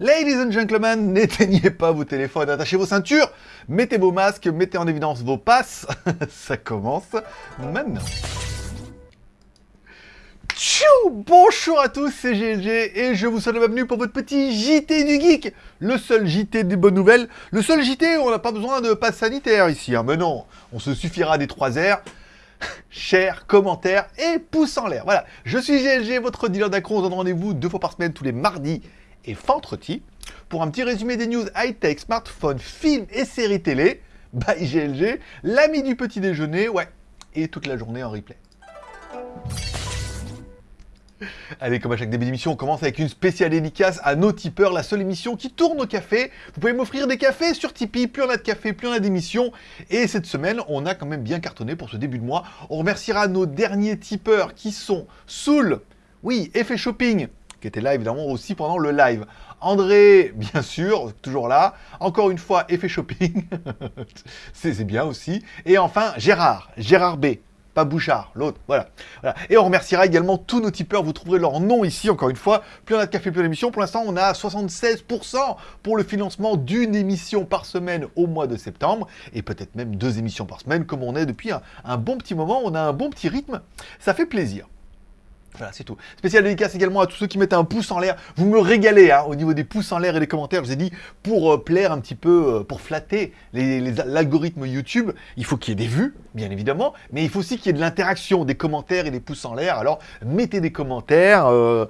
Ladies and gentlemen, n'éteignez pas vos téléphones, attachez vos ceintures, mettez vos masques, mettez en évidence vos passes. Ça commence maintenant. Tchou Bonjour à tous, c'est GLG et je vous souhaite la bienvenue pour votre petit JT du Geek. Le seul JT des bonnes nouvelles, le seul JT où on n'a pas besoin de passe sanitaire ici. Hein. Mais non, on se suffira des trois R. Share, commentaire et pouce en l'air. Voilà, je suis GLG, votre dealer d'accro. On donne rendez-vous deux fois par semaine, tous les mardis et vendredi, pour un petit résumé des news high-tech, smartphones, films et séries télé. By GLG, l'ami du petit déjeuner, ouais, et toute la journée en replay. Allez, comme à chaque début d'émission, on commence avec une spéciale dédicace à nos tipeurs, la seule émission qui tourne au café. Vous pouvez m'offrir des cafés sur Tipeee, plus on a de café, plus on a d'émissions. Et cette semaine, on a quand même bien cartonné pour ce début de mois. On remerciera nos derniers tipeurs qui sont Soul, oui, Effet Shopping, qui était là évidemment aussi pendant le live. André, bien sûr, toujours là. Encore une fois, Effet Shopping, c'est bien aussi. Et enfin, Gérard, Gérard B pas Bouchard, l'autre, voilà. Et on remerciera également tous nos tipeurs, vous trouverez leur nom ici, encore une fois. Plus on a de café, plus d'émissions. Pour l'instant, on a 76% pour le financement d'une émission par semaine au mois de septembre, et peut-être même deux émissions par semaine, comme on est depuis un bon petit moment, on a un bon petit rythme, ça fait plaisir. Voilà, c'est tout. Spécial dédicace également à tous ceux qui mettent un pouce en l'air. Vous me régalez hein, au niveau des pouces en l'air et des commentaires. Je vous ai dit, pour euh, plaire un petit peu, euh, pour flatter l'algorithme YouTube, il faut qu'il y ait des vues, bien évidemment, mais il faut aussi qu'il y ait de l'interaction, des commentaires et des pouces en l'air. Alors, mettez des commentaires, euh,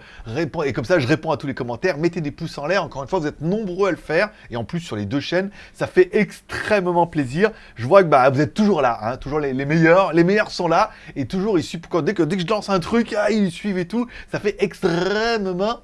et comme ça, je réponds à tous les commentaires. Mettez des pouces en l'air. Encore une fois, vous êtes nombreux à le faire, et en plus sur les deux chaînes, ça fait extrêmement plaisir. Je vois que bah, vous êtes toujours là, hein, toujours les, meilleurs. Les meilleurs sont là, et toujours ici, dès que, dès que je lance un truc, ah, suivent et tout. Ça fait extrêmement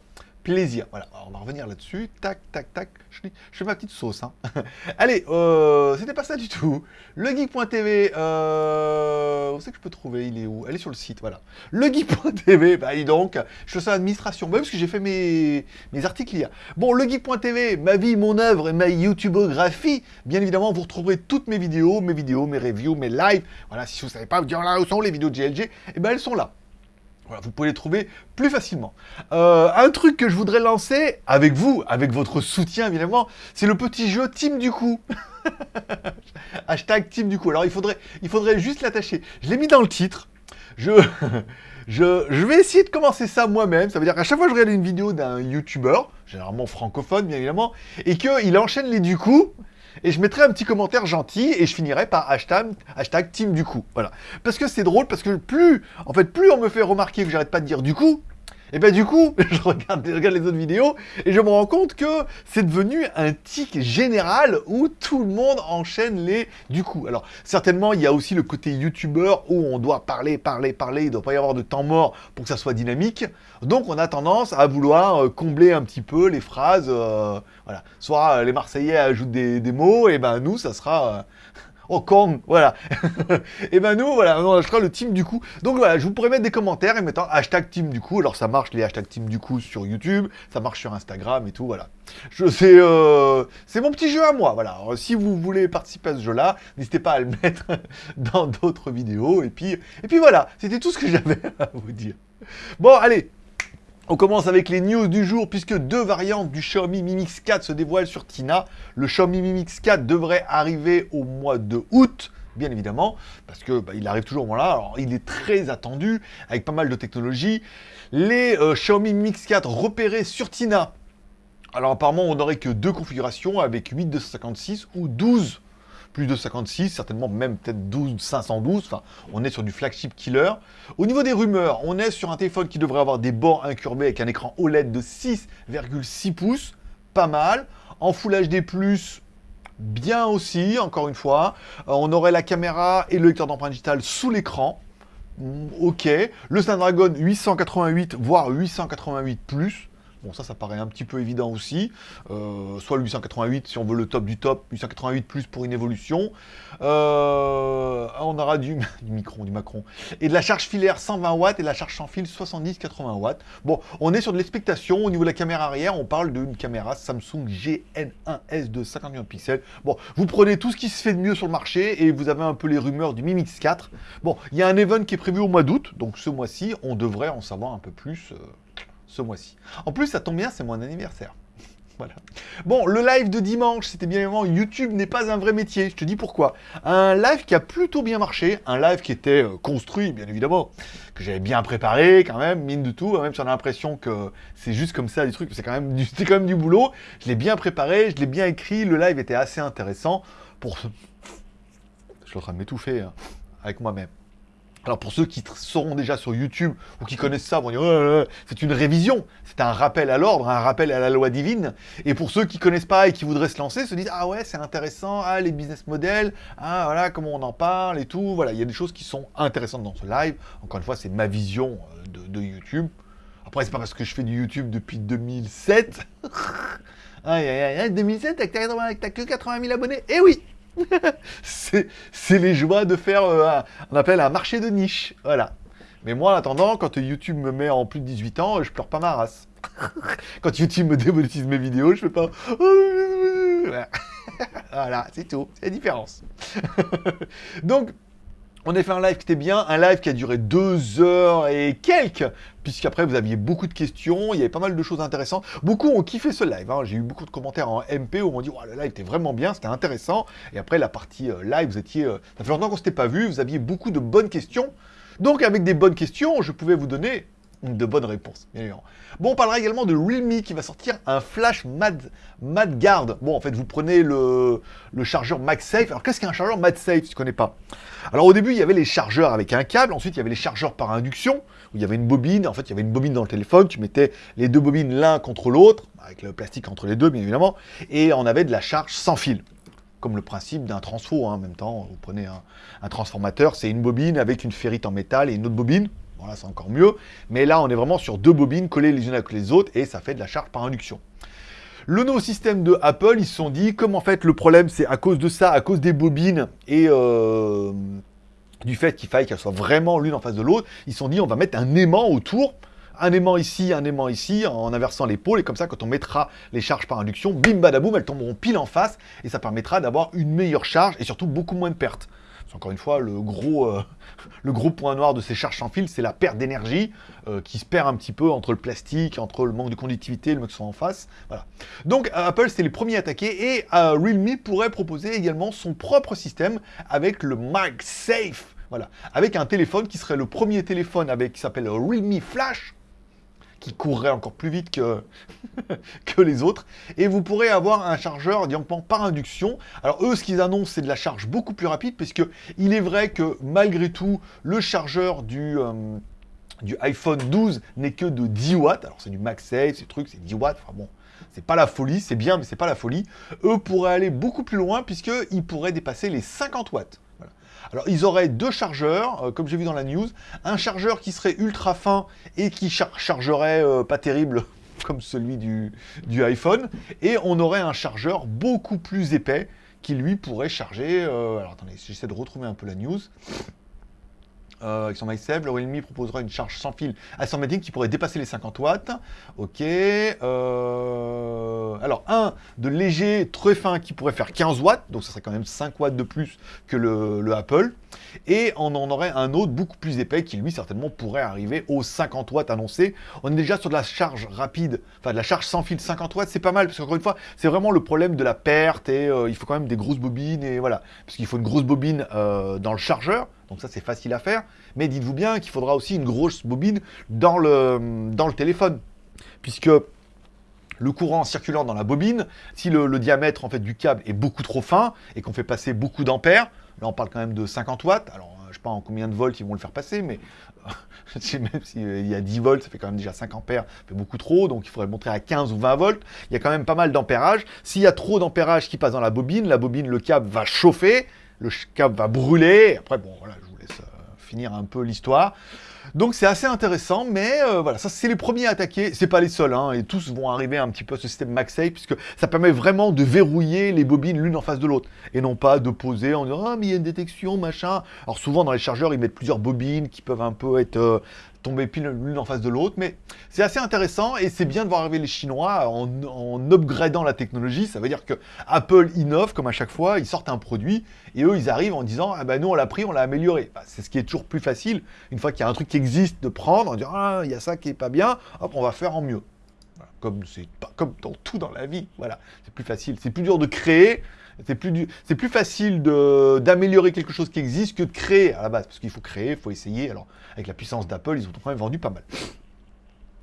plaisir. Voilà, on va revenir là-dessus. Tac, tac, tac. Je, fais ma petite sauce. Hein. Allez, euh, c'était pas ça du tout. Legeek.tv, euh, où c'est que je peux trouver? Il est où? Elle est sur le site, voilà. Legeek.tv, bah dis donc, je fais ça l'administration. Bah, parce que j'ai fait mes, mes articles hier. Bon, Legeek.tv, ma vie, mon œuvre et ma YouTubeographie. Bien évidemment, vous retrouverez toutes mes vidéos, mes vidéos, mes reviews, mes lives. Voilà, si vous savez pas, vous dire là où sont les vidéos de GLG, et eh ben elles sont là. Vous pouvez les trouver plus facilement. Euh, un truc que je voudrais lancer avec vous, avec votre soutien évidemment, c'est le petit jeu Team du coup. Hashtag Team du coup. Alors il faudrait, il faudrait juste l'attacher. Je l'ai mis dans le titre. Je, je, je, vais essayer de commencer ça moi-même. Ça veut dire qu'à chaque fois que je regarde une vidéo d'un YouTuber, généralement francophone bien évidemment, et qu'il enchaîne les du coup, et je mettrai un petit commentaire gentil et je finirai par hashtag, hashtag team du coup. Voilà. Parce que c'est drôle, parce que plus, en fait, plus on me fait remarquer que j'arrête pas de dire du coup, et ben du coup, je regarde, les autres vidéos et je me rends compte que c'est devenu un tic général où tout le monde enchaîne les du coup. Alors certainement, il y a aussi le côté youtubeur où on doit parler, parler, parler, il ne doit pas y avoir de temps mort pour que ça soit dynamique. Donc on a tendance à vouloir euh, combler un petit peu les phrases, euh, voilà. Soit les Marseillais ajoutent des, mots, et ben nous, ça sera... Euh, Oh, Kong, voilà. et ben nous, voilà, on achètera le team du coup. Donc voilà, je vous pourrais mettre des commentaires et mettant hashtag team du coup. Alors ça marche les hashtags team du coup sur YouTube, ça marche sur Instagram et tout, voilà. C'est euh, mon petit jeu à moi, voilà. si vous voulez participer à ce jeu-là, n'hésitez pas à le mettre dans d'autres vidéos. Et puis, et puis voilà, c'était tout ce que j'avais à vous dire. Bon, allez, on commence avec les news du jour puisque deux variantes du Xiaomi Mi Mix 4 se dévoilent sur Tina. Le Xiaomi Mi Mix 4 devrait arriver au mois de août, bien évidemment, parce que bah, il arrive toujours au moment là. Alors il est très attendu avec pas mal de technologies. Les euh, Xiaomi Mi Mix 4 repérés sur Tina. Alors apparemment on n'aurait que deux configurations avec 8 256 ou 12 plus de 56, certainement même peut-être 12, 512, enfin, on est sur du flagship killer. Au niveau des rumeurs, on est sur un téléphone qui devrait avoir des bords incurvés avec un écran OLED de 6,6 pouces, pas mal. En Full HD+, bien aussi, encore une fois. Euh, on aurait la caméra et le lecteur d'empreinte digitale sous l'écran. Mm, ok. Le Snapdragon 888, voire 888+. Bon, ça, ça paraît un petit peu évident aussi. Euh, soit le 888 si on veut le top du top, 888 plus pour une évolution. Euh, on aura du, micron, du Macron. Et de la charge filaire 120 watts et la charge sans fil 70-80 watts. Bon, on est sur de l'expectation. Au niveau de la caméra arrière, on parle d'une caméra Samsung GN1S de 50 millions de pixels. Bon, vous prenez tout ce qui se fait de mieux sur le marché et vous avez un peu les rumeurs du Mi Mix 4. Bon, il y a un event qui est prévu au mois d'août, donc ce mois-ci, on devrait en savoir un peu plus. Euh, ce mois-ci. En plus, ça tombe bien, c'est mon anniversaire. Voilà. Bon, le live de dimanche, c'était bien évidemment YouTube n'est pas un vrai métier. Je te dis pourquoi. Un live qui a plutôt bien marché, un live qui était euh, construit, bien évidemment, que j'avais bien préparé quand même, mine de tout, même si on a l'impression que c'est juste comme ça des trucs, c'est quand même du, quand du boulot. Je l'ai bien préparé, je l'ai bien écrit, le live était assez intéressant pour. Je suis en train de m'étouffer hein, avec moi-même. Alors pour ceux qui seront déjà sur YouTube ou qui connaissent ça, vont dire c'est une révision, c'est un rappel à l'ordre, un rappel à la loi divine. Et pour ceux qui connaissent pas et qui voudraient se lancer, se disent ah ouais c'est intéressant, ah les business models, ah voilà comment on en parle et tout. Voilà, il y a des choses qui sont intéressantes dans ce live. Encore une fois, c'est ma vision euh, de, YouTube. Après c'est pas parce que je fais du YouTube depuis 2007. ah, 2007, t'as que 80 000 abonnés. Eh oui c'est les joies de faire, euh, on appelle un marché de niche, voilà. Mais moi, en attendant, quand YouTube me met en plus de 18 ans, je pleure pas ma race. quand YouTube me démonétise mes vidéos, je fais pas... voilà, c'est tout, c'est la différence. Donc, on a fait un live qui était bien, un live qui a duré deux heures et quelques, puisqu'après vous aviez beaucoup de questions, il y avait pas mal de choses intéressantes. Beaucoup ont kiffé ce live, hein. j'ai eu beaucoup de commentaires en MP où on dit le live était vraiment bien, c'était intéressant. Et après la partie euh, live, vous étiez, euh, ça fait longtemps qu'on s'était pas vu, vous aviez beaucoup de bonnes questions. Donc avec des bonnes questions, je pouvais vous donner de bonnes réponses. Bon, on parlera également de Realme qui va sortir un flash Mad, Mad Guard. Bon, en fait, vous prenez le, chargeur MagSafe. Alors, qu'est-ce qu'un chargeur MagSafe, si tu connais pas? Alors, au début, il y avait les chargeurs avec un câble. Ensuite, il y avait les chargeurs par induction, où il y avait une bobine. En fait, il y avait une bobine dans le téléphone. Tu mettais les deux bobines l'un contre l'autre, avec le plastique entre les deux, bien évidemment. Et on avait de la charge sans fil comme le principe d'un transfo, hein, en même temps, vous prenez un, un transformateur, c'est une bobine avec une ferrite en métal et une autre bobine, Bon là c'est encore mieux, mais là on est vraiment sur deux bobines collées les unes avec les autres et ça fait de la charge par induction. Le nouveau système de Apple, ils se sont dit, comme en fait le problème c'est à cause de ça, à cause des bobines et euh, du fait qu'il faille qu'elles soient vraiment l'une en face de l'autre, ils se sont dit on va mettre un aimant autour, un aimant ici, un aimant ici, en inversant l'épaule, et comme ça quand on mettra les charges par induction, bim badaboum, elles tomberont pile en face, et ça permettra d'avoir une meilleure charge et surtout beaucoup moins de pertes encore une fois, le gros, euh, le gros point noir de ces charges sans fil, c'est la perte d'énergie euh, qui se perd un petit peu entre le plastique, entre le manque de conductivité, le mec qui en face. Voilà. Donc Apple, c'est les premiers attaqués et euh, Realme pourrait proposer également son propre système avec le MagSafe. Voilà, avec un téléphone qui serait le premier téléphone avec qui s'appelle Realme Flash, qui courrait encore plus vite que, que les autres. Et vous pourrez avoir un chargeur directement par induction. Alors eux, ce qu'ils annoncent, c'est de la charge beaucoup plus rapide, puisque il est vrai que malgré tout, le chargeur du... Euh, du iPhone 12 n'est que de 10 watts. Alors c'est du MagSafe, ces trucs, c'est 10 watts. Enfin bon, c'est pas la folie, c'est bien, mais c'est pas la folie. Eux pourraient aller beaucoup plus loin puisqu'ils pourraient dépasser les 50 watts. Alors, ils auraient deux chargeurs, euh, comme j'ai vu dans la news. Un chargeur qui serait ultra fin et qui chargerait euh, pas terrible comme celui du, du, iPhone. Et on aurait un chargeur beaucoup plus épais qui, lui, pourrait charger... Euh, alors, attendez, j'essaie de retrouver un peu la news. Euh, avec son MySafe, le Realme proposera une charge sans fil assormatique qui pourrait dépasser les 50 watts. Ok. Euh, alors, un de léger, très fin, qui pourrait faire 15 watts, donc ça serait quand même 5 watts de plus que le, Apple. Et on en aurait un autre beaucoup plus épais qui, lui, certainement pourrait arriver aux 50 watts annoncés. On est déjà sur de la charge rapide, enfin de la charge sans fil 50 watts, c'est pas mal, parce qu'encore une fois, c'est vraiment le problème de la perte et euh, il faut quand même des grosses bobines et voilà. Parce qu'il faut une grosse bobine dans le chargeur donc ça, c'est facile à faire. Mais dites-vous bien qu'il faudra aussi une grosse bobine dans le, téléphone. Puisque le courant circulant dans la bobine, si le, diamètre en fait, du câble est beaucoup trop fin et qu'on fait passer beaucoup d'ampères, là on parle quand même de 50 watts, alors je ne sais pas en combien de volts ils vont le faire passer, mais même s'il y a 10 volts, ça fait quand même déjà 5 ampères, ça fait beaucoup trop, donc il faudrait le montrer à 15 ou 20 volts, il y a quand même pas mal d'ampérage. S'il y a trop d'ampérage qui passe dans la bobine, la bobine, le câble va chauffer, le câble va brûler. Après, bon, voilà, je vous laisse euh, finir un peu l'histoire. Donc c'est assez intéressant, mais euh, voilà, ça c'est les premiers à attaquer, c'est pas les seuls, hein, et tous vont arriver un petit peu à ce système MagSafe, puisque ça permet vraiment de verrouiller les bobines l'une en face de l'autre, et non pas de poser en disant « Ah, mais il y a une détection, machin ». Alors souvent dans les chargeurs, ils mettent plusieurs bobines qui peuvent un peu être euh, tomber pile l'une en face de l'autre, mais c'est assez intéressant et c'est bien de voir arriver les Chinois en, upgradant la technologie. Ça veut dire que Apple innove, comme à chaque fois, ils sortent un produit et eux, ils arrivent en disant Ah ben nous, on l'a pris, on l'a amélioré. c'est ce qui est toujours plus facile, une fois qu'il y a un truc qui existe, de prendre, en disant Ah, il y a ça qui est pas bien, hop, on va faire en mieux. comme comme dans tout dans la vie. Voilà, c'est plus facile, c'est plus dur de créer, c'est plus, facile d'améliorer quelque chose qui existe que de créer à la base, parce qu'il faut créer, il faut essayer. Alors, avec la puissance d'Apple, ils ont quand même vendu pas mal.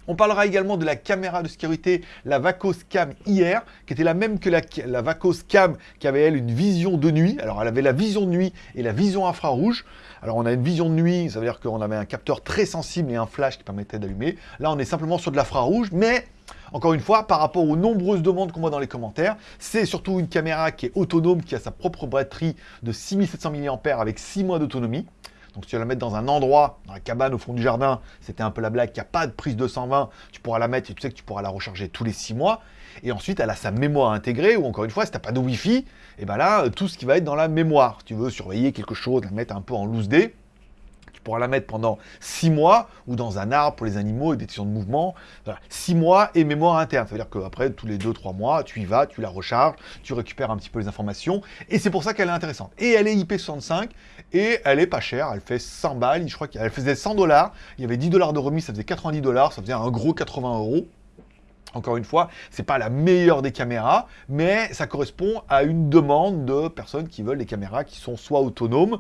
On parlera également de la caméra de sécurité, la Vacos Cam hier, qui était la même que la, la Vacos Cam, qui avait elle une vision de nuit. Alors elle avait la vision de nuit et la vision infrarouge. Alors on a une vision de nuit, ça veut dire qu'on avait un capteur très sensible et un flash qui permettait d'allumer. Là on est simplement sur de l'infrarouge, mais encore une fois, par rapport aux nombreuses demandes qu'on voit dans les commentaires, c'est surtout une caméra qui est autonome, qui a sa propre batterie de 6700 mAh avec 6 mois d'autonomie. Donc si tu vas la mettre dans un endroit, dans la cabane au fond du jardin, c'était un peu la blague, qu'il n'y a pas de prise de 120, tu pourras la mettre et tu sais que tu pourras la recharger tous les 6 mois. Et ensuite, elle a sa mémoire intégrée, ou encore une fois, si tu n'as pas de Wi-Fi, et eh ben là, tout ce qui va être dans la mémoire. Tu veux surveiller quelque chose, la mettre un peu en loose day, pourras la mettre pendant 6 mois, ou dans un arbre pour les animaux et des détection de mouvement. 6 mois et mémoire interne. Ça veut dire qu'après, tous les 2-3 mois, tu y vas, tu la recharges, tu récupères un petit peu les informations. Et c'est pour ça qu'elle est intéressante. Et elle est IP65, et elle est pas chère. Elle fait 100 balles. Je crois qu'elle faisait 100 dollars. Il y avait 10 dollars de remise, ça faisait 90 dollars. Ça faisait un gros 80 euros. Encore une fois, c'est pas la meilleure des caméras, mais ça correspond à une demande de personnes qui veulent des caméras qui sont soit autonomes,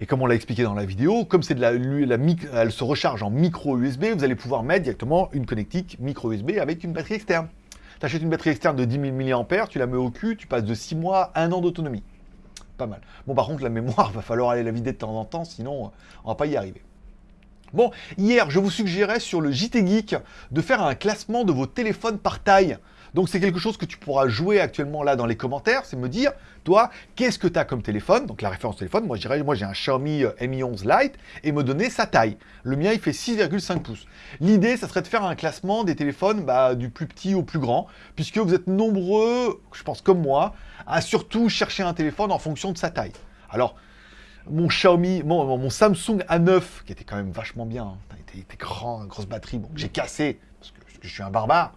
et comme on l'a expliqué dans la vidéo, comme c'est de la, elle se recharge en micro USB, vous allez pouvoir mettre directement une connectique micro USB avec une batterie externe. Tu achètes une batterie externe de 10 000 mAh, tu la mets au cul, tu passes de 6 mois à 1 an d'autonomie. Pas mal. Bon, par contre, la mémoire, va falloir aller la vider de temps en temps, sinon on va pas y arriver. Bon, hier, je vous suggérais sur le JT Geek de faire un classement de vos téléphones par taille. Donc c'est quelque chose que tu pourras jouer actuellement là dans les commentaires, c'est me dire, toi, qu'est-ce que tu as comme téléphone? Donc la référence téléphone, moi je dirais, moi j'ai un Xiaomi euh, Mi 11 Lite, et me donner sa taille. Le mien il fait 6,5 pouces. L'idée, ça serait de faire un classement des téléphones bah, du plus petit au plus grand, puisque vous êtes nombreux, je pense comme moi, à surtout chercher un téléphone en fonction de sa taille. Alors, mon Xiaomi, mon, Samsung A9, qui était quand même vachement bien, hein, il était, grand, grosse batterie, bon, j'ai cassé, parce que je suis un barbare,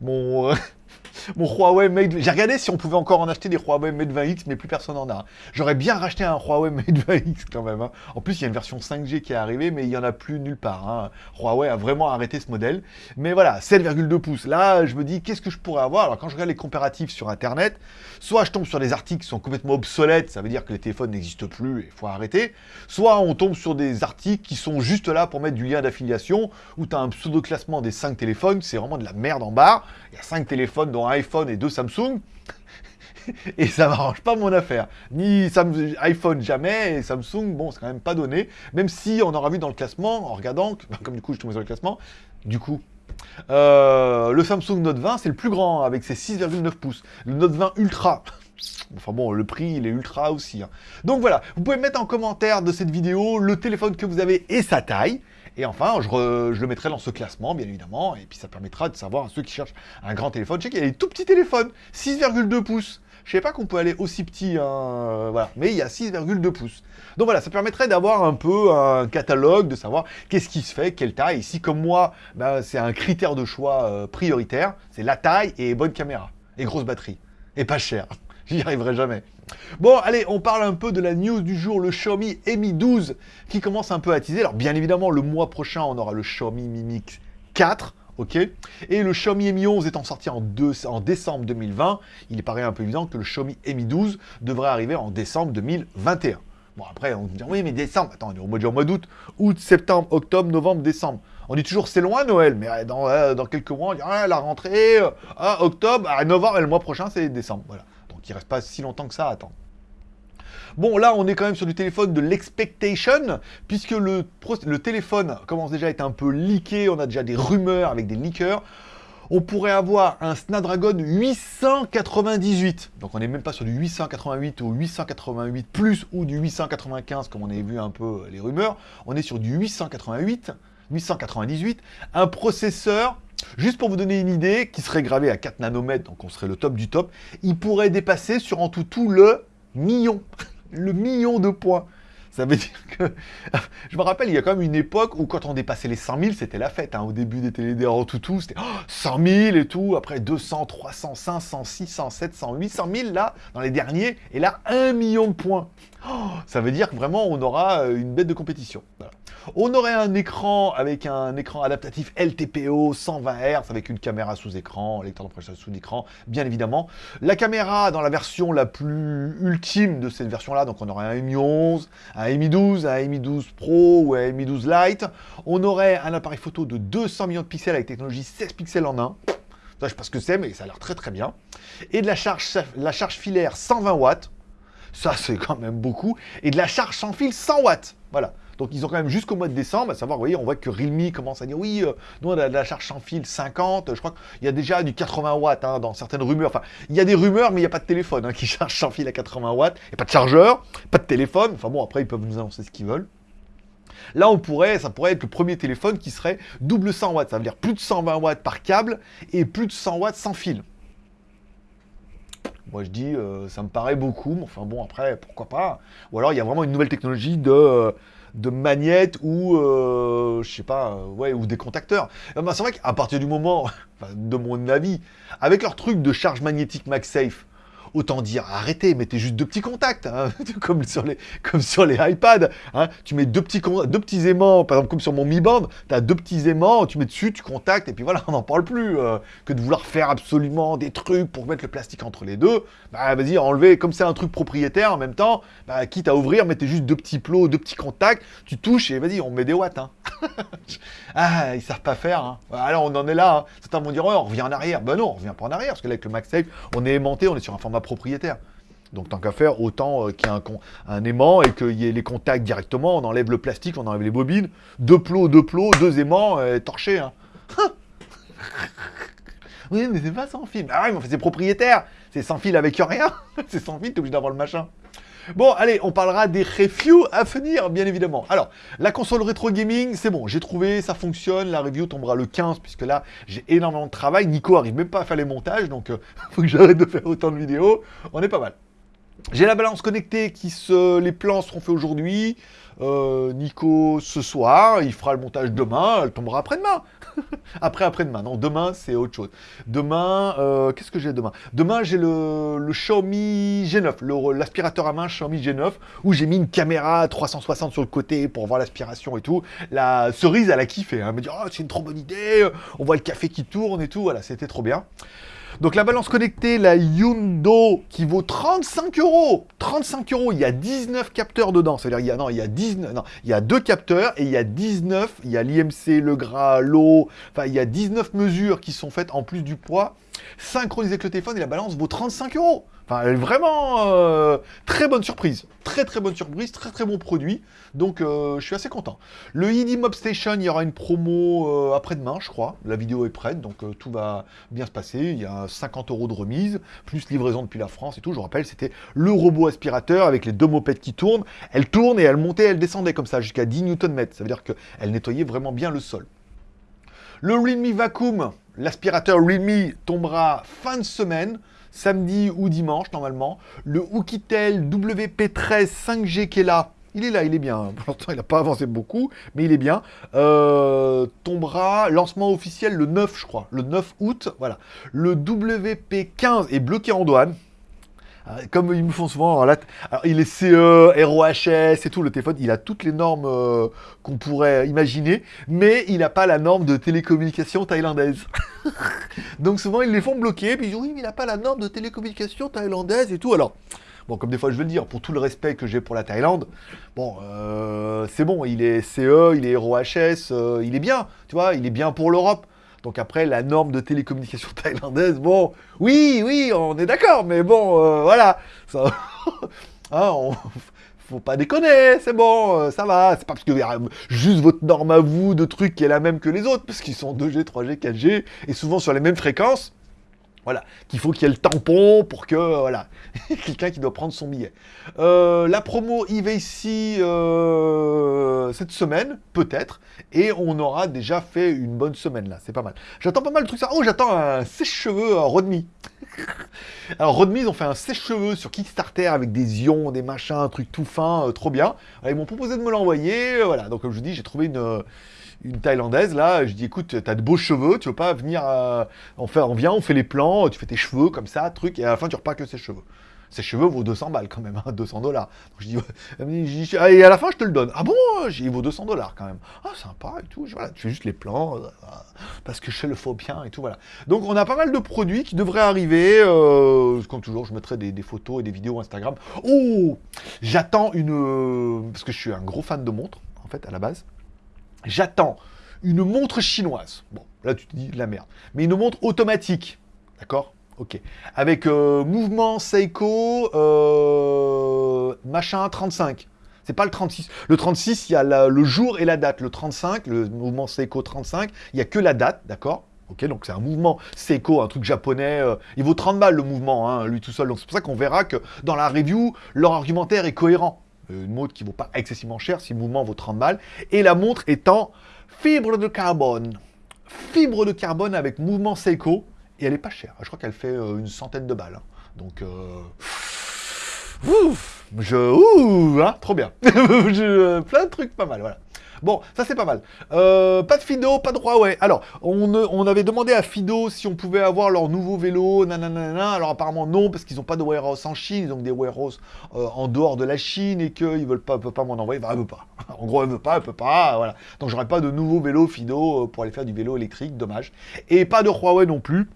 mon, euh, mon Huawei Mate... J'ai regardé si on pouvait encore en acheter des Huawei Mate 20X, mais plus personne en a. J'aurais bien racheté un Huawei Mate 20X quand même. Hein. En plus, il y a une version 5G qui est arrivée, mais il n'y en a plus nulle part. Hein. Huawei a vraiment arrêté ce modèle. Mais voilà, 7,2 pouces. Là, je me dis, qu'est-ce que je pourrais avoir? Alors, quand je regarde les comparatifs sur Internet, soit je tombe sur des articles qui sont complètement obsolètes, ça veut dire que les téléphones n'existent plus et il faut arrêter. Soit on tombe sur des articles qui sont juste là pour mettre du lien d'affiliation, où tu as un pseudo-classement des 5 téléphones, c'est vraiment de la merde en barre. Il y a 5 téléphones, dont iPhone et deux Samsung. et ça m'arrange pas mon affaire. Ni iPhone jamais, et Samsung, bon, c'est quand même pas donné. Même si on aura vu dans le classement, en regardant, comme du coup je tombe sur le classement, du coup, euh, le Samsung Note 20, c'est le plus grand, avec ses 6,9 pouces. Le Note 20 Ultra, Enfin bon, le prix, il est ultra aussi. Hein. Donc voilà, vous pouvez mettre en commentaire de cette vidéo le téléphone que vous avez et sa taille. Et enfin, je, le mettrai dans ce classement, bien évidemment, et puis ça permettra de savoir à ceux qui cherchent un grand téléphone. Je sais qu'il y a des tout petits téléphones, 6,2 pouces. Je sais pas qu'on peut aller aussi petit, hein, voilà, mais il y a 6,2 pouces. Donc voilà, ça permettrait d'avoir un peu un catalogue, de savoir qu'est-ce qui se fait, quelle taille. Ici, comme moi, ben, c'est un critère de choix euh, prioritaire, c'est la taille et bonne caméra, et grosse batterie, et pas cher. J'y arriverai jamais. Bon, allez, on parle un peu de la news du jour, le Xiaomi Mi 12 qui commence un peu à teaser. Alors, bien évidemment, le mois prochain, on aura le Xiaomi Mi Mix 4, ok? Et le Xiaomi Mi 11 étant sorti en, décembre 2020, il paraît un peu évident que le Xiaomi Mi 12 devrait arriver en décembre 2021. Bon, après, on dit, oui, mais décembre, attends, on est au mois, d'août, août, septembre, octobre, novembre, décembre. On dit toujours, c'est loin Noël, mais dans, euh, dans quelques mois, on dit, ah, la rentrée, euh, ah, octobre, ah, novembre, et le mois prochain, c'est décembre, voilà qui reste pas si longtemps que ça à attendre. Bon, là, on est quand même sur du téléphone de l'expectation, puisque le, le téléphone commence déjà à être un peu leaké, on a déjà des rumeurs avec des leakers. On pourrait avoir un Snapdragon 898, donc on n'est même pas sur du 888 ou 888 plus ou du 895 comme on avait vu un peu les rumeurs, on est sur du 888, 898, un processeur Juste pour vous donner une idée, qui serait gravé à 4 nanomètres, donc on serait le top du top, il pourrait dépasser sur en tout tout le million. le million de points. Ça veut dire que... Je me rappelle, il y a quand même une époque où quand on dépassait les 100 000, c'était la fête. Hein. Au début des télé tout tout, c'était 100 000 et tout. Après 200, 300, 500, 600, 700, 800 000 là, dans les derniers. Et là, 1 million de points. ça veut dire que vraiment, on aura euh, une bête de compétition. On aurait un écran avec un écran adaptatif LTPO 120 Hz avec une caméra sous écran, lecteur d'empreinte sous écran, bien évidemment. La caméra dans la version la plus ultime de cette version-là, donc on aurait un Mi 11, un Mi 12, un Mi 12 Pro ou un Mi 12 Lite. On aurait un appareil photo de 200 millions de pixels avec technologie 16 pixels en 1. Ça, je sais pas ce que c'est, mais ça a l'air très très bien. Et de la charge, la charge filaire 120 watts. Ça, c'est quand même beaucoup. Et de la charge sans fil 100 watts. Voilà. Donc ils ont quand même jusqu'au mois de décembre, à savoir, vous voyez, on voit que Realme commence à dire oui, euh, nous on a de la charge sans fil 50, je crois qu'il y a déjà du 80 watts hein, dans certaines rumeurs. Enfin, il y a des rumeurs, mais il n'y a pas de téléphone hein, qui charge sans fil à 80 watts, il n'y a pas de chargeur, pas de téléphone. Enfin bon, après ils peuvent nous annoncer ce qu'ils veulent. Là, on pourrait, ça pourrait être le premier téléphone qui serait double 100 watts. Ça veut dire plus de 120 watts par câble et plus de 100 watts sans fil. Moi, je dis, euh, ça me paraît beaucoup, mais enfin bon, après, pourquoi pas Ou alors, il y a vraiment une nouvelle technologie de... Euh, de magnettes ou, euh, je sais pas, ouais, ou des contacteurs. Ben, c'est vrai qu'à partir du moment, de mon avis, avec leur truc de charge magnétique MagSafe, autant dire arrêtez, mettez juste deux petits contacts, hein, comme, sur les, comme sur les iPads. Hein. tu mets deux petits, deux petits aimants, par exemple comme sur mon Mi Band, tu as deux petits aimants, tu mets dessus, tu contactes, et puis voilà, on n'en parle plus. Euh, que de vouloir faire absolument des trucs pour mettre le plastique entre les deux, bah vas-y, enlevez, comme c'est un truc propriétaire en même temps, bah, quitte à ouvrir, mettez juste deux petits plots, deux petits contacts, tu touches et vas-y, on met des watts. Hein. ah, ils savent pas faire. Hein. Alors on en est là. Certains vont dire, on revient en arrière. Ben non, on revient pas en arrière, parce que là, avec le MagSafe, on est aimanté, on est sur un format propriétaire. Donc tant qu'à faire, autant euh, qu'il y ait un, aimant et qu'il y ait les contacts directement, on enlève le plastique, on enlève les bobines, deux plots, deux plots, deux aimants, euh, torchés. Hein. oui, mais c'est pas sans fil. Ah ouais, mais c'est propriétaire. C'est sans fil avec rien. c'est sans fil, t'es obligé d'avoir le machin. Bon, allez, on parlera des reviews à venir, bien évidemment. Alors, la console rétro gaming, c'est bon, j'ai trouvé, ça fonctionne. La review tombera le 15, puisque là, j'ai énormément de travail. Nico arrive même pas à faire les montages, donc euh, faut que j'arrête de faire autant de vidéos. On est pas mal. J'ai la balance connectée qui se... Les plans seront faits aujourd'hui. Euh, Nico ce soir, il fera le montage demain, elle tombera après-demain. après, après-demain. Non, demain, c'est autre chose. Demain, euh, qu'est-ce que j'ai demain? Demain, j'ai le, Xiaomi G9, l'aspirateur à main Xiaomi G9, où j'ai mis une caméra 360 sur le côté pour voir l'aspiration et tout. La cerise, elle a kiffé. Hein. Elle me dit, oh, c'est une trop bonne idée, on voit le café qui tourne et tout. Voilà, c'était trop bien. Donc la balance connectée, la Yundo, qui vaut 35 euros. 35 euros, il y a 19 capteurs dedans. C'est-à-dire, il y a, non, il y a 19, non, il y a deux capteurs et il y a 19, il y a l'IMC, le gras, l'eau, enfin, il y a 19 mesures qui sont faites en plus du poids, synchronisées avec le téléphone et la balance vaut 35 euros. Enfin, vraiment euh, très bonne surprise. Très très bonne surprise, très très bon produit. Donc euh, je suis assez content. Le ID Mob Station, il y aura une promo euh, après-demain, je crois. La vidéo est prête, donc tout va bien se passer. Il y a 50 euros de remise, plus livraison depuis la France et tout. Je vous rappelle, c'était le robot aspirateur avec les deux mopettes qui tournent. Elle tourne et elle montait, elle descendait comme ça jusqu'à 10 Nm. Ça veut dire qu'elle nettoyait vraiment bien le sol. Le Realme Vacuum, l'aspirateur Realme tombera fin de semaine samedi ou dimanche normalement. Le Oukitel WP13 5G qui est là, il est là, il est bien. Pour l'instant, il n'a pas avancé beaucoup, mais il est bien. Euh, tombera, lancement officiel le 9, je crois. Le 9 août, voilà. Le WP15 est bloqué en douane. Euh, comme ils me font souvent, alors il est CE, ROHS et tout, le téléphone, il a toutes les normes euh, qu'on pourrait imaginer, mais il n'a pas la norme de télécommunication thaïlandaise. Donc souvent, ils les font bloquer, puis ils disent, oui, mais il n'a pas la norme de télécommunication thaïlandaise et tout. Alors, bon, comme des fois je veux le dire, pour tout le respect que j'ai pour la Thaïlande, bon, euh, c'est bon, il est CE, il est ROHS, il est bien, tu vois, il est bien pour l'Europe. Donc après, la norme de télécommunication thaïlandaise, bon, oui, oui, on est d'accord, mais bon, euh, voilà. Ça, hein, faut pas déconner, c'est bon, euh, ça va. C'est pas parce que juste votre norme à vous de trucs qui est la même que les autres, parce qu'ils sont 2G, 3G, 4G, et souvent sur les mêmes fréquences. Voilà, qu'il faut qu'il y ait le tampon pour que, voilà, quelqu'un qui doit prendre son billet. Euh, la promo ici euh, cette semaine, peut-être, et on aura déjà fait une bonne semaine là, c'est pas mal. J'attends pas mal de trucs ça. Oh, j'attends un sèche-cheveux à Rodmi. Alors Rodmi, ils ont fait un sèche-cheveux sur Kickstarter avec des ions, des machins, un truc tout fin, euh, trop bien. ils m'ont proposé de me l'envoyer, voilà, donc comme je vous dis, j'ai trouvé une une Thaïlandaise, là, je dis, écoute, t'as de beaux cheveux, tu veux pas venir, euh, on, vient, on fait les plans, tu fais tes cheveux comme ça, truc, et à la fin, tu repars que ses cheveux. Ses cheveux vaut 200 balles quand même, 200 hein, dollars. Je dis, et à la fin, je te le donne. Ah bon Il vaut 200 dollars quand même. Ah, sympa et tout. Voilà, tu fais juste les plans, euh, parce que je le faux bien et tout, voilà. Donc, on a pas mal de produits qui devraient arriver. Euh, comme toujours, je mettrai des, photos et des vidéos Instagram. Oh J'attends une... Euh, parce que je suis un gros fan de montres, en fait, à la base. J'attends une montre chinoise. Bon, là, tu te dis la merde. Mais une montre automatique, d'accord? Ok. Avec euh, mouvement Seiko, euh, machin 35. C'est pas le 36. Le 36, il y a le jour et la date. Le 35, le mouvement Seiko 35, il n'y a que la date, d'accord? Ok, donc c'est un mouvement Seiko, un truc japonais. Euh, il vaut 30 balles le mouvement, hein, lui tout seul. Donc c'est pour ça qu'on verra que dans la review, leur argumentaire est cohérent. Une montre qui vaut pas excessivement cher si le mouvement vaut 30 balles. Et la montre étant fibre de carbone. Fibre de carbone avec mouvement Seiko. Et elle est pas chère. Je crois qu'elle fait euh, une centaine de balles. Hein. Donc, euh... ouf, je, ouh, hein, trop bien. je, plein de trucs pas mal, voilà. Bon, ça c'est pas mal. Euh, pas de Fido, pas de Huawei. Alors, on, avait demandé à Fido si on pouvait avoir leur nouveau vélo, nanana. Alors apparemment non, parce qu'ils n'ont pas de warehouse en Chine, ils ont des warehouses euh, en dehors de la Chine et qu'ils veulent pas, pas m'en envoyer. Bah, elle veut pas. En gros, elle veut pas, elle peut pas, voilà. Donc j'aurai pas de nouveau vélo Fido euh, pour aller faire du vélo électrique, dommage. Et pas de Huawei non plus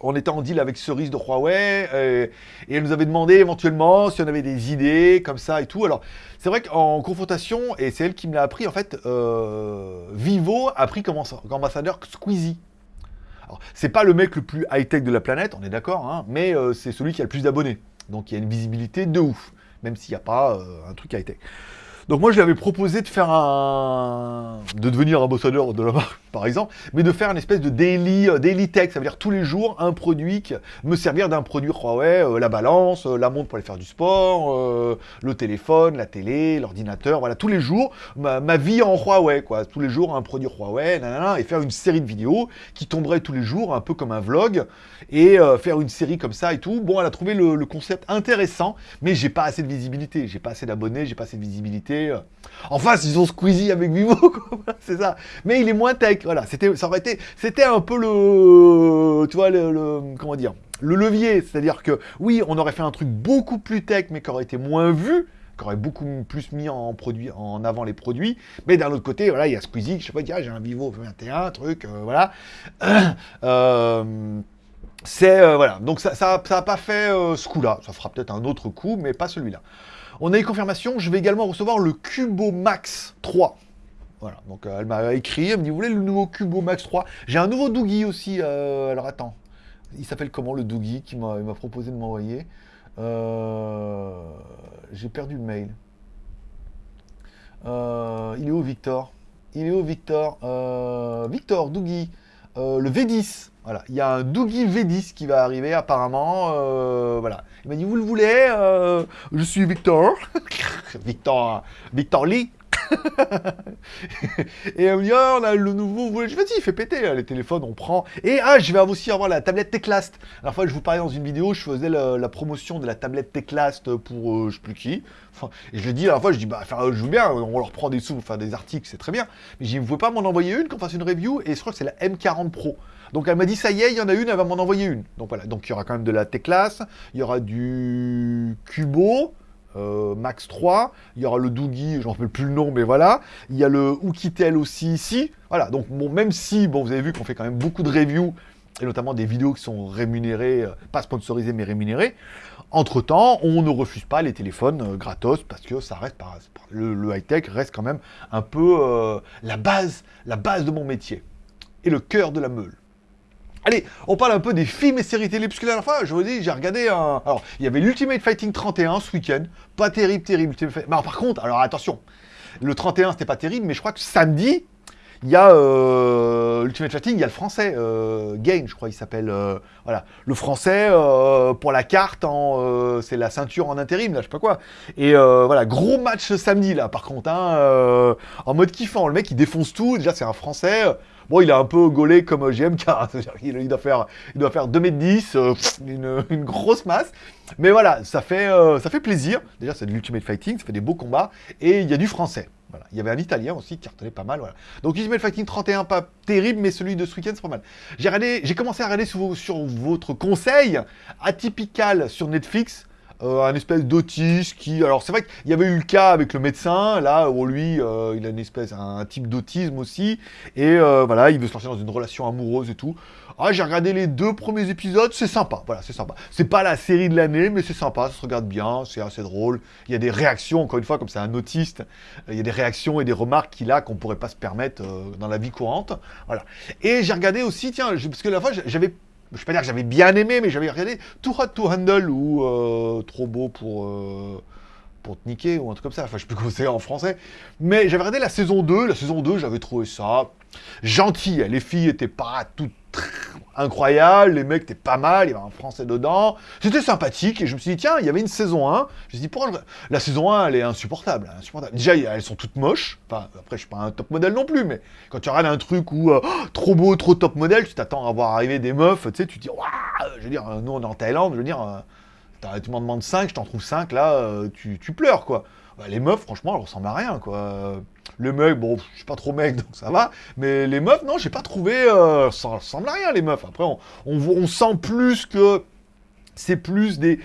on était en deal avec Cerise de Huawei, et elle nous avait demandé éventuellement si on avait des idées comme ça et tout. Alors, c'est vrai qu'en confrontation, et c'est elle qui me l'a appris, en fait, euh, Vivo a pris comme ambassadeur Squeezie. C'est pas le mec le plus high-tech de la planète, on est d'accord, hein, mais euh, c'est celui qui a le plus d'abonnés. Donc il y a une visibilité de ouf, même s'il n'y a pas euh, un truc high-tech. Donc moi, je lui avais proposé de faire un... de devenir ambassadeur de la marque, par exemple, mais de faire une espèce de daily, euh, daily tech, ça veut dire tous les jours, un produit, qui... me servir d'un produit. Huawei, euh, la balance, euh, la montre pour aller faire du sport, le téléphone, la télé, l'ordinateur, voilà, tous les jours, ma, vie en Huawei, quoi. Tous les jours, un produit Huawei, nanana, et faire une série de vidéos qui tomberait tous les jours, un peu comme un vlog, et faire une série comme ça et tout. Bon, elle a trouvé le, le concept intéressant, mais j'ai pas assez de visibilité, j'ai pas assez d'abonnés, j'ai pas assez de visibilité, euh, en face, ils ont Squeezie avec Vivo, c'est ça. Mais il est moins tech, voilà. C'était, ça aurait été, c'était un peu le, le, comment dire, le levier. C'est-à-dire que, oui, on aurait fait un truc beaucoup plus tech, mais qui aurait été moins vu, qui aurait beaucoup plus mis en, produit, en avant les produits. Mais d'un autre côté, voilà, il y a Squeezie, je sais pas, dire, j'ai un Vivo 21, truc, euh, voilà. Euh, c'est, voilà. Donc ça, ça, ça a pas fait ce coup-là. Ça fera peut-être un autre coup, mais pas celui-là. On a eu confirmation, je vais également recevoir le Cubo Max 3. Voilà, donc euh, elle m'a écrit, elle me dit, vous voulez le nouveau Cubo Max 3 J'ai un nouveau Doogie aussi, euh, alors attends, il s'appelle comment le Doogie qui m'a proposé de m'envoyer. Euh, J'ai perdu le mail. il est où Victor? Il est où Victor? Victor, Doogie, le V10. Voilà, il y a un Doogie V10 qui va arriver apparemment. Euh, voilà, il m'a dit vous le voulez euh, Je suis Victor, Victor, Victor Lee. et elle me dit, oh, on a le nouveau, je vas-y, fait péter, les téléphones, on prend. Et ah, je vais aussi avoir la tablette Teclast. La fois, je vous parlais dans une vidéo, je faisais la, promotion de la tablette Teclast pour euh, je sais plus qui. Enfin, et je lui dis la fois, je dis, bah, je veux bien, on leur prend des sous pour faire des articles, c'est très bien. Mais je dis, vous pas m'en envoyer une, qu'on fasse une review, et je crois que c'est la M40 Pro. Donc elle m'a dit, ça y est, il y en a une, elle va m'en envoyer une. Donc voilà, donc il y aura quand même de la Teclas, il y aura du Cubo, euh, Max 3, il y aura le Doogie, je ne rappelle plus le nom, mais voilà. Il y a le Oukitel aussi ici. Voilà, donc bon, même si, bon, vous avez vu qu'on fait quand même beaucoup de reviews, et notamment des vidéos qui sont rémunérées, euh, pas sponsorisées, mais rémunérées, entre-temps, on ne refuse pas les téléphones euh, gratos, parce que ça reste, par, le, high-tech reste quand même un peu la base, la base de mon métier, et le cœur de la meule. Allez, on parle un peu des films et séries télé, parce que la dernière fois, je vous dis, j'ai regardé un... Alors, il y avait l'Ultimate Fighting 31 ce week-end, pas terrible, terrible. Mais par contre, alors attention, le 31, c'était pas terrible, mais je crois que samedi, il y a euh, Ultimate Fighting, il y a le français, euh, Gain, je crois, il s'appelle. Euh, voilà, le français euh, pour la carte, c'est la ceinture en intérim, là, je sais pas quoi. Et voilà, gros match samedi, là, par contre, hein, en mode kiffant. Le mec, il défonce tout. Déjà, c'est un français. Bon, il est un peu gaulé comme GMK, faire, il doit faire 2m10, euh, une, grosse masse. Mais voilà, ça fait, ça fait plaisir. Déjà, c'est de l'Ultimate Fighting, ça fait des beaux combats, et il y a du français. Il y avait un italien aussi qui cartonnait pas mal. Donc Ultimate Fighting 31, pas terrible, mais celui de ce week-end, c'est pas mal. J'ai commencé à regarder sur votre conseil, Atypical sur Netflix. Euh, un espèce d'autiste qui... Alors c'est vrai qu'il y avait eu le cas avec le médecin, là où lui, euh, il a une espèce, un, type d'autisme aussi, et euh, voilà, il veut se lancer dans une relation amoureuse et tout. Ah, j'ai regardé les deux premiers épisodes, c'est sympa, voilà, c'est sympa. C'est pas la série de l'année, mais c'est sympa, ça se regarde bien, c'est assez drôle. Il y a des réactions, encore une fois, comme c'est un autiste, il y a des réactions et des remarques qu'il a qu'on pourrait pas se permettre dans la vie courante, voilà. Et j'ai regardé aussi, tiens, parce que la fois, j'avais je vais pas dire que j'avais bien aimé, mais j'avais regardé Too Hot to Handle ou euh, Trop beau pour, euh, pour te niquer ou un truc comme ça. Enfin, je sais plus comment c'est en français. Mais j'avais regardé la saison 2. La saison 2, j'avais trouvé ça gentil. Les filles étaient pas toutes incroyables, les mecs étaient pas mal, il y avait un français dedans. C'était sympathique et je me suis dit, tiens, il y avait une saison 1. Je me suis dit, La saison 1, elle est insupportable, insupportable. Déjà, elles sont toutes moches. Après, je suis pas un top modèle non plus, mais quand tu regardes un truc où euh, trop beau, trop top modèle, tu t'attends à voir arriver des meufs, tu sais, tu te dis, waouh Je veux dire, nous, on est en Thaïlande, je veux dire, euh, tu m'en demandes 5, je t'en trouve 5, là, euh, tu, tu pleures, quoi. Bah, les meufs, franchement, elles ressemblent à rien, quoi. Le mec, bon, je suis pas trop mec, donc ça va. Mais les meufs, non, j'ai pas trouvé... Euh, ça ressemble à rien, les meufs. Après, on, sent plus que... C'est plus des,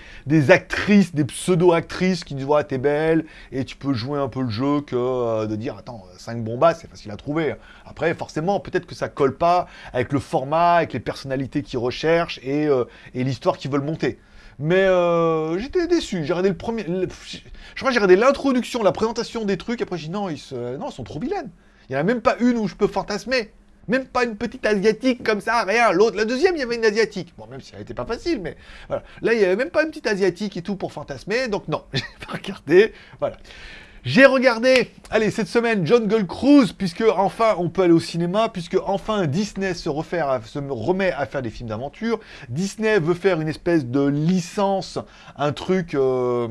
actrices, des pseudo-actrices qui disent ouais, t'es belle et tu peux jouer un peu le jeu que euh, de dire attends, 5 bombas, c'est facile à trouver. Après, forcément, peut-être que ça colle pas avec le format, avec les personnalités qu'ils recherchent et, euh, et l'histoire qu'ils veulent monter. Mais euh, j'étais déçu. J'ai regardé le premier. je crois l'introduction, la présentation des trucs. Après, j'ai dit non, ils, non, ils sont trop vilaines. Il n'y en a même pas une où je peux fantasmer. Même pas une petite asiatique comme ça, rien. L'autre, la deuxième, il y avait une asiatique. Bon, même si elle n'était pas facile, mais voilà. Là, il n'y avait même pas une petite asiatique et tout pour fantasmer. Donc non, j'ai pas regardé. Voilà. J'ai regardé, allez, cette semaine, Jungle Cruise, puisque enfin on peut aller au cinéma, puisque enfin Disney se, se remet à faire des films d'aventure. Disney veut faire une espèce de licence, un truc euh,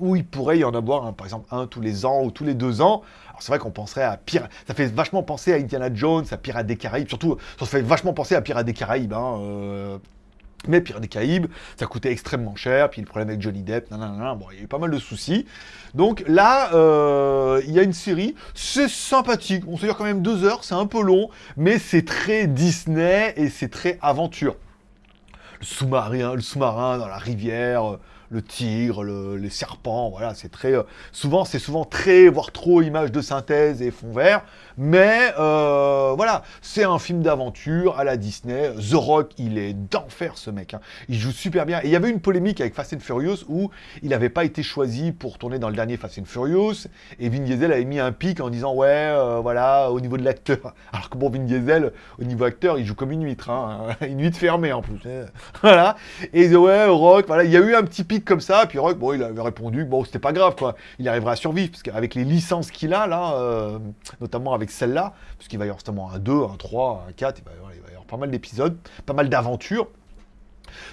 où il pourrait y en avoir, par exemple, un tous les ans ou tous les deux ans. Alors c'est vrai qu'on penserait à Pirates, ça fait vachement penser à Indiana Jones, à Pirates des Caraïbes, surtout, ça fait vachement penser à Pirates des Caraïbes, hein, euh, mais Pirates des Caraïbes, ça coûtait extrêmement cher, puis le problème avec Johnny Depp, nanana, bon, il y a eu pas mal de soucis. Donc là, euh, il y a une série, c'est sympathique, on se dire quand même deux heures, c'est un peu long, mais c'est très Disney et c'est très aventure. Le sous-marin, sous-marin dans la rivière, le tigre, les serpents, voilà, c'est très... Euh, souvent, c'est souvent très, voire trop images de synthèse et fond vert, mais euh, voilà, c'est un film d'aventure à la Disney. The Rock, il est d'enfer ce mec, hein. il joue super bien. Et il y avait une polémique avec Fast and Furious où il n'avait pas été choisi pour tourner dans le dernier Fast and Furious, et Vin Diesel avait mis un pic en disant ouais, euh, voilà, au niveau de l'acteur. Alors que bon, Vin Diesel, au niveau acteur, il joue comme une huître, hein. une huître fermée en plus. voilà, et ouais, Rock, voilà, il y a eu un petit pic comme ça, puis Rock, bon, il avait répondu, bon, c'était pas grave, quoi. Il arrivera à survivre, parce qu'avec les licences qu'il a, là, euh, notamment avec celle-là, parce qu'il va y avoir justement un 2, un 3, un 4, il va, il va y avoir pas mal d'épisodes, pas mal d'aventures.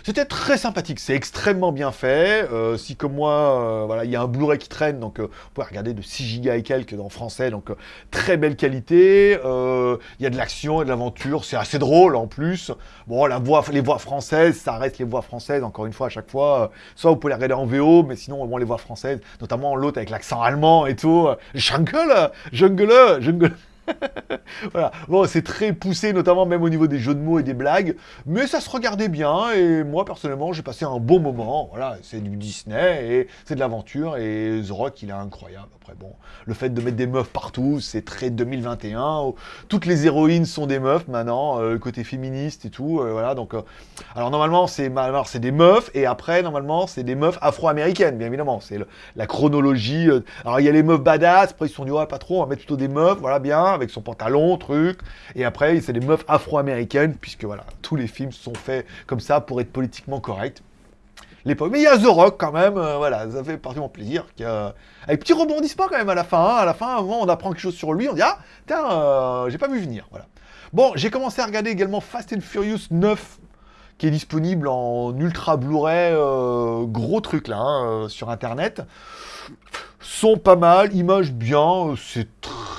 C'était très sympathique, c'est extrêmement bien fait. Euh, si comme moi, euh, voilà, il y a un Blu-ray qui traîne, donc euh, vous pouvez regarder de 6 Go et quelques en français, donc très belle qualité. Il y a de l'action et de l'aventure, c'est assez drôle en plus. Bon, la voix, les voix françaises, ça reste les voix françaises, encore une fois, à chaque fois. soit vous pouvez les regarder en VO, mais sinon, bon, les voix françaises, notamment l'autre avec l'accent allemand et tout. Jungle, jungle, jungle. voilà. Bon, c'est très poussé, notamment même au niveau des jeux de mots et des blagues, mais ça se regardait bien, et moi, personnellement, j'ai passé un bon moment. Voilà, c'est du Disney, et c'est de l'aventure, et The Rock, il est incroyable. Après, bon, le fait de mettre des meufs partout, c'est très 2021. Toutes les héroïnes sont des meufs, maintenant, euh, côté féministe et tout, euh, voilà, donc... Euh, alors, normalement, c'est c'est des meufs, et après, normalement, c'est des meufs afro-américaines, bien évidemment. C'est la chronologie. alors, il y a les meufs badass, après, ils se sont dit, ouais, pas trop, on va mettre plutôt des meufs, voilà, bien, avec son pantalon, truc. Et après, c'est des meufs afro-américaines, puisque voilà, tous les films sont faits comme ça pour être politiquement corrects. L'époque. Mais il y a The Rock quand même, euh, voilà, ça fait particulièrement plaisir. Avec petit rebondissement quand même à la fin. Hein. à la fin, on apprend quelque chose sur lui, on dit Ah, tiens, euh, j'ai pas vu venir. Voilà. Bon, j'ai commencé à regarder également Fast and Furious 9 qui est disponible en ultra Blu-ray, euh, gros truc là, hein, sur internet. Sont pas mal, images bien, c'est très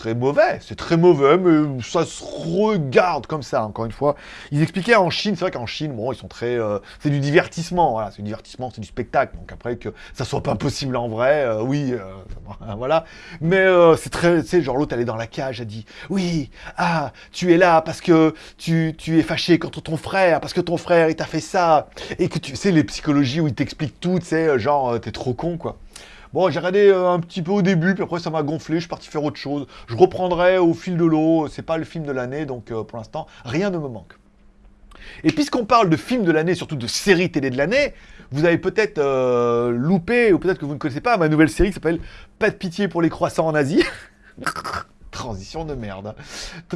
très mauvais. C'est très mauvais, mais ça se regarde comme ça, encore une fois. Ils expliquaient en Chine, c'est vrai qu'en Chine, bon, ils sont très... Euh, c'est du divertissement, c'est du divertissement, c'est du spectacle. Donc après, que ça soit pas possible en vrai, euh, oui, euh, voilà. Mais c'est très... Tu sais, genre l'autre, elle est dans la cage, elle dit, oui, ah, tu es là parce que tu, tu es fâché contre ton frère, parce que ton frère, il t'a fait ça. Et que tu sais, les psychologies où ils t'expliquent tout, tu sais, genre, t'es trop con, quoi. Bon, j'ai regardé euh, un petit peu au début, puis après ça m'a gonflé, je suis parti faire autre chose. Je reprendrai au fil de l'eau, c'est pas le film de l'année, donc euh, pour l'instant, rien ne me manque. Et puisqu'on parle de film de l'année, surtout de série télé de l'année, vous avez peut-être euh, loupé, ou peut-être que vous ne connaissez pas, ma nouvelle série qui s'appelle Pas de pitié pour les croissants en Asie. Transition de merde.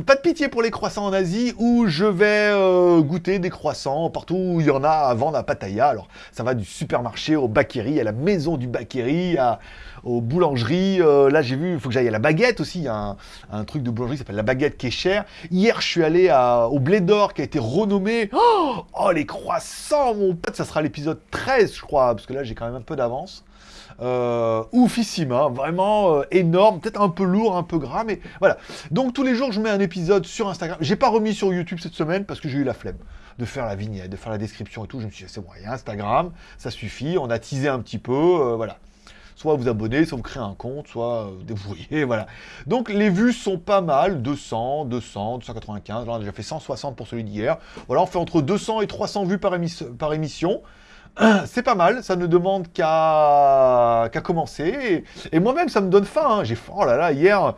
Pas de pitié pour les croissants en Asie, où je vais euh, goûter des croissants partout où il y en a à vendre à Pattaya. Alors, ça va du supermarché au Bakeri, à la maison du Bakeri, à, aux boulangeries. Euh, là, j'ai vu, il faut que j'aille à la baguette aussi. Il y a un, truc de boulangerie qui s'appelle la baguette qui est cher. Hier, je suis allé au Blé d'Or qui a été renommé. Oh, oh, les croissants, mon pote, ça sera l'épisode 13, je crois, parce que là, j'ai quand même un peu d'avance. Euh, oufissime, hein, vraiment euh, énorme, peut-être un peu lourd, un peu gras, mais voilà. Donc tous les jours, je mets un épisode sur Instagram. J'ai pas remis sur YouTube cette semaine parce que j'ai eu la flemme de faire la vignette, de faire la description et tout. Je me suis dit, c'est bon, il y a Instagram, ça suffit, on a teasé un petit peu, euh, voilà. Soit vous abonnez, soit vous créez un compte, soit vous débrouillez, voilà. Donc les vues sont pas mal, 200, 200, 295, là on a déjà fait 160 pour celui d'hier. Voilà, on fait entre 200 et 300 vues par émission. c'est pas mal, ça ne demande qu'à commencer. Et, moi-même, ça me donne faim. Hein. J'ai faim, oh là là, hier,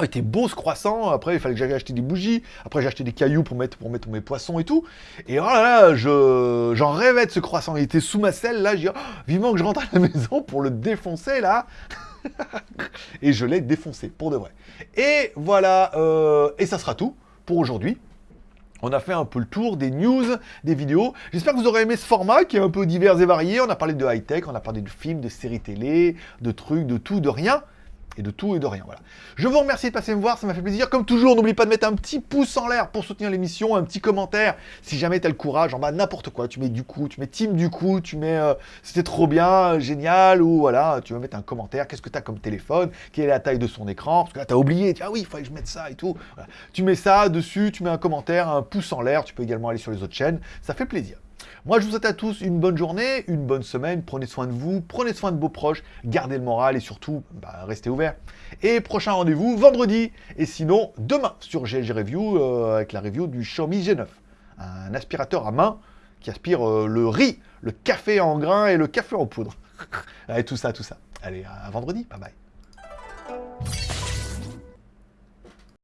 Oh, il était beau ce croissant. Après, il fallait que j'aille acheter des bougies. Après, j'ai acheté des cailloux pour mettre, pour mettre mes poissons et tout. Et oh là là, je, j'en rêvais de ce croissant. Il était sous ma selle. Là, j'ai dit, oh, vivement que je rentre à la maison pour le défoncer là. et je l'ai défoncé pour de vrai. Et voilà, euh, et ça sera tout pour aujourd'hui. On a fait un peu le tour des news, des vidéos. J'espère que vous aurez aimé ce format qui est un peu divers et varié. On a parlé de high-tech, on a parlé de films, de séries télé, de trucs, de tout, de rien et de tout et de rien. Voilà. Je vous remercie de passer me voir, ça m'a fait plaisir. Comme toujours, n'oublie pas de mettre un petit pouce en l'air pour soutenir l'émission, un petit commentaire si jamais tu as le courage, en bas n'importe quoi. Tu mets du coup, tu mets team du coup, tu mets euh, c'était trop bien, génial, ou voilà, tu vas mettre un commentaire. Qu'est-ce que tu as comme téléphone? Quelle est la taille de son écran? Parce que là, tu as oublié, tu ah oui, il fallait que je mette ça et tout. Tu mets ça dessus, tu mets un commentaire, un pouce en l'air. Tu peux également aller sur les autres chaînes, ça fait plaisir. Moi, je vous souhaite à tous une bonne journée, une bonne semaine. Prenez soin de vous, prenez soin de vos proches, gardez le moral et surtout, bah, restez ouverts. Et prochain rendez-vous vendredi. Et sinon, demain sur GLG Review euh, avec la review du Xiaomi G9. Un aspirateur à main qui aspire euh, le riz, le café en grains et le café en poudre. et tout ça, tout ça. Allez, à vendredi. Bye bye.